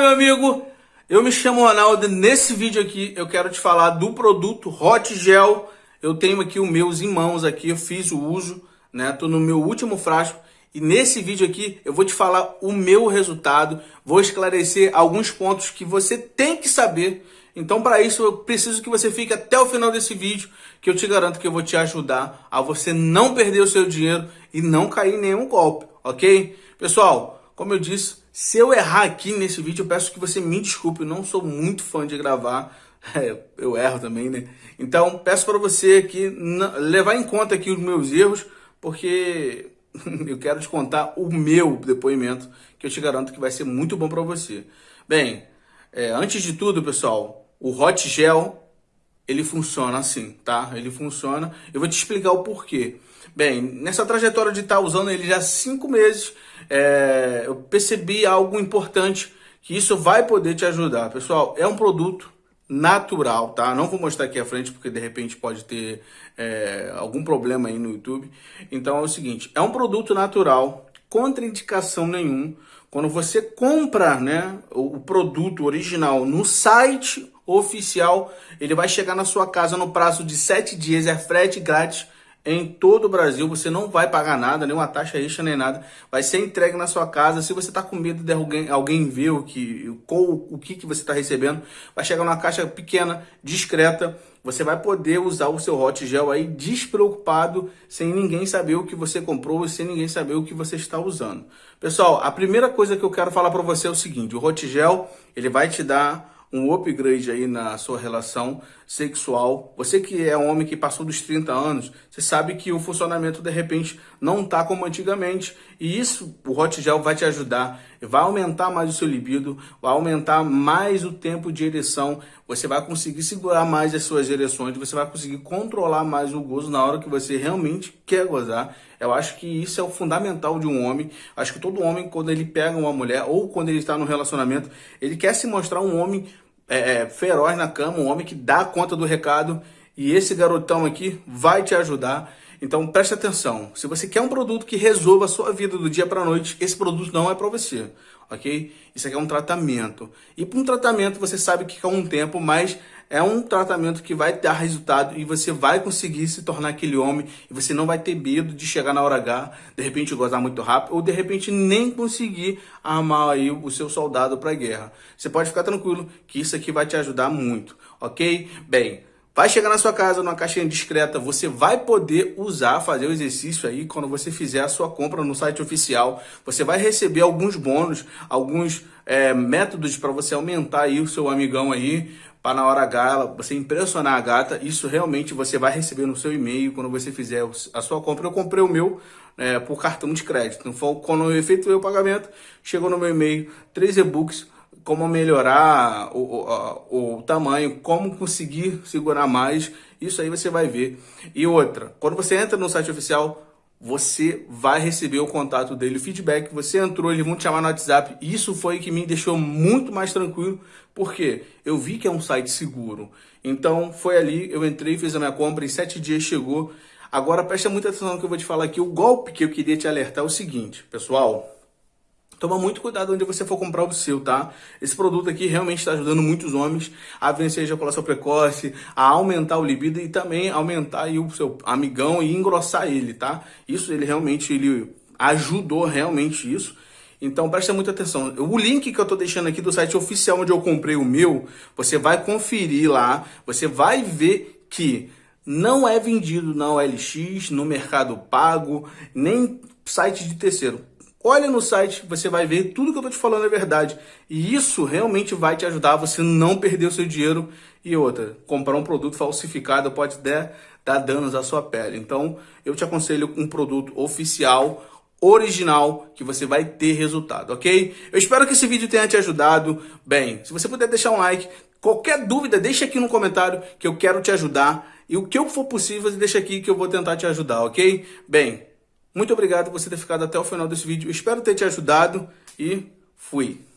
meu amigo? Eu me chamo Ronaldo. Nesse vídeo aqui eu quero te falar do produto Hot Gel. Eu tenho aqui os meus em mãos aqui, eu fiz o uso, né? Tô no meu último frasco e nesse vídeo aqui eu vou te falar o meu resultado, vou esclarecer alguns pontos que você tem que saber. Então para isso eu preciso que você fique até o final desse vídeo, que eu te garanto que eu vou te ajudar a você não perder o seu dinheiro e não cair em nenhum golpe, ok? Pessoal, como eu disse, se eu errar aqui nesse vídeo, eu peço que você me desculpe. Eu não sou muito fã de gravar. É, eu erro também, né? Então, peço para você aqui levar em conta aqui os meus erros, porque eu quero te contar o meu depoimento, que eu te garanto que vai ser muito bom para você. Bem, é, antes de tudo, pessoal, o Hot Gel, ele funciona assim, tá? Ele funciona. Eu vou te explicar o porquê. Bem, nessa trajetória de estar tá usando ele já há cinco meses, é, eu percebi algo importante que isso vai poder te ajudar. Pessoal, é um produto natural, tá? Não vou mostrar aqui à frente porque de repente pode ter é, algum problema aí no YouTube. Então é o seguinte, é um produto natural, contraindicação nenhum. Quando você compra né, o produto original no site oficial, ele vai chegar na sua casa no prazo de 7 dias, é frete grátis em todo o Brasil, você não vai pagar nada, nenhuma taxa extra nem nada, vai ser entregue na sua casa. Se você está com medo de alguém, alguém ver o que, com, o que, que você está recebendo, vai chegar numa caixa pequena, discreta, você vai poder usar o seu Hot Gel aí despreocupado, sem ninguém saber o que você comprou, sem ninguém saber o que você está usando. Pessoal, a primeira coisa que eu quero falar para você é o seguinte, o Hot Gel, ele vai te dar um upgrade aí na sua relação sexual. Você que é um homem que passou dos 30 anos, você sabe que o funcionamento de repente não tá como antigamente. E isso, o Hot Gel vai te ajudar, vai aumentar mais o seu libido, vai aumentar mais o tempo de ereção, você vai conseguir segurar mais as suas ereções, você vai conseguir controlar mais o gozo na hora que você realmente quer gozar. Eu acho que isso é o fundamental de um homem. Acho que todo homem, quando ele pega uma mulher ou quando ele está no relacionamento, ele quer se mostrar um homem é, é, feroz na cama, um homem que dá conta do recado. E esse garotão aqui vai te ajudar. Então preste atenção. Se você quer um produto que resolva a sua vida do dia para a noite, esse produto não é para você, ok? Isso aqui é um tratamento. E para um tratamento você sabe que é um tempo, mas é um tratamento que vai dar resultado e você vai conseguir se tornar aquele homem e você não vai ter medo de chegar na hora H, de repente gozar muito rápido ou de repente nem conseguir armar aí o seu soldado para a guerra. Você pode ficar tranquilo que isso aqui vai te ajudar muito, ok? Bem, Vai chegar na sua casa numa caixinha discreta, você vai poder usar, fazer o exercício aí quando você fizer a sua compra no site oficial. Você vai receber alguns bônus, alguns é, métodos para você aumentar aí o seu amigão aí, para na hora H você impressionar a gata. Isso realmente você vai receber no seu e-mail quando você fizer a sua compra. Eu comprei o meu é, por cartão de crédito. Então, quando eu efetuei o pagamento, chegou no meu e-mail três e-books como melhorar o, o, o, tamanho, como conseguir segurar mais, isso aí você vai ver. E outra, quando você entra no site oficial, você vai receber o contato dele, o feedback, você entrou, eles vão te chamar no WhatsApp, isso foi que me deixou muito mais tranquilo, porque eu vi que é um site seguro. Então, foi ali, eu entrei, fiz a minha compra, em sete dias chegou. Agora, presta muita atenção no que eu vou te falar aqui, o golpe que eu queria te alertar é o seguinte, pessoal, Toma muito cuidado onde você for comprar o seu, tá? Esse produto aqui realmente está ajudando muitos homens a vencer a ejaculação precoce, a aumentar o libido e também aumentar aí o seu amigão e engrossar ele, tá? Isso ele realmente ele ajudou realmente isso. Então presta muita atenção. O link que eu estou deixando aqui do site oficial onde eu comprei o meu, você vai conferir lá, você vai ver que não é vendido na OLX, no Mercado Pago, nem site de terceiro. Olha no site, você vai ver tudo que eu estou te falando é verdade. E isso realmente vai te ajudar a você não perder o seu dinheiro. E outra, comprar um produto falsificado pode dar, dar danos à sua pele. Então, eu te aconselho um produto oficial, original, que você vai ter resultado, ok? Eu espero que esse vídeo tenha te ajudado. Bem, se você puder deixar um like, qualquer dúvida, deixa aqui no comentário que eu quero te ajudar. E o que eu for possível, deixa aqui que eu vou tentar te ajudar, ok? Bem, muito obrigado por você ter ficado até o final desse vídeo. espero ter te ajudado e fui.